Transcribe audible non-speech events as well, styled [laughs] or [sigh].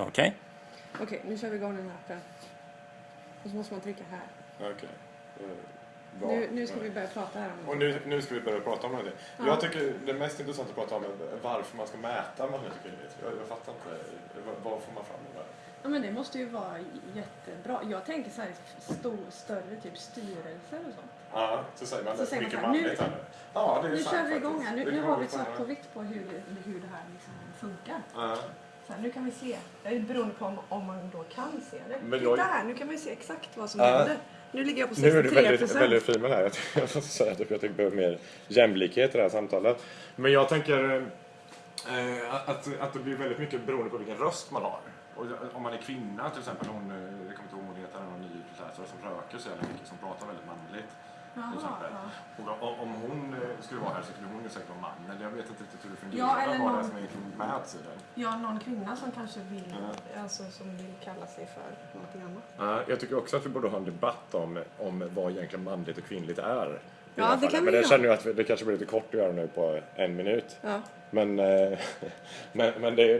Okej. Okej, nu kör vi igång den här appen. Och så måste man trycka här. Okej. Eh, bra. Nu, nu ska vi börja prata här om Och nu, nu ska vi börja prata om det. Ja. Jag tycker det mest intressanta att prata om är varför man ska mäta kvinnligt. Jag, jag fattar inte. Vad, vad får man fram med det? Ja men det måste ju vara jättebra. Jag tänker så här stor, större typ styrelser och sånt. Ja, så säger man Så det. säger man Mycket så här, nu- här nu. Ja, det är Nu sant kör vi faktiskt. igång här. Nu, Det nu kan har vara vi svart fan- på vitt på hur, det- hur det här liksom funkar. Ja. Så här, nu kan vi se. Det är beroende på om, om man då kan se det. Men Titta jag- här, nu kan man ju se exakt vad som Ja. händer. Nu ligger jag på Nu är du 63 väldigt, väldigt fin med det här. Jag, jag måste säga att jag tycker behöver mer jämlikhet i det här samtalet. Men jag tänker eh, att, att det blir väldigt mycket beroende på vilken röst man har. Och om man är kvinna till exempel, hon, eh, jag kommer inte ihåg vad hon heter, någon nyhetsläsare som röker så jävla mycket, som pratar väldigt manligt. Exempel. ja. Och om, om hon eh, skulle vara här så skulle hon ju säkert vara man. Men jag vet inte riktigt hur det fungerar. Ja, eller det någon- som egentligen mäts i den. ja, någon kvinna som kanske vill, Ja. alltså, som vill kalla sig för någonting annat. Ja, jag tycker också att vi borde ha en debatt om, om vad egentligen manligt och kvinnligt är. Ja, det fallet. kan Men det göra. känner jag att vi- det kanske blir lite kort att göra nu på en minut. Ja. Men, eh, [laughs] men, men det,